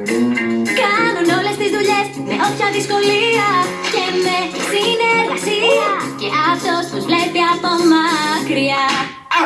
Κάνουν όλες τις δουλειές με όποια δυσκολία και με συνεργασία και αυτός τους βλέπει από μακριά Α!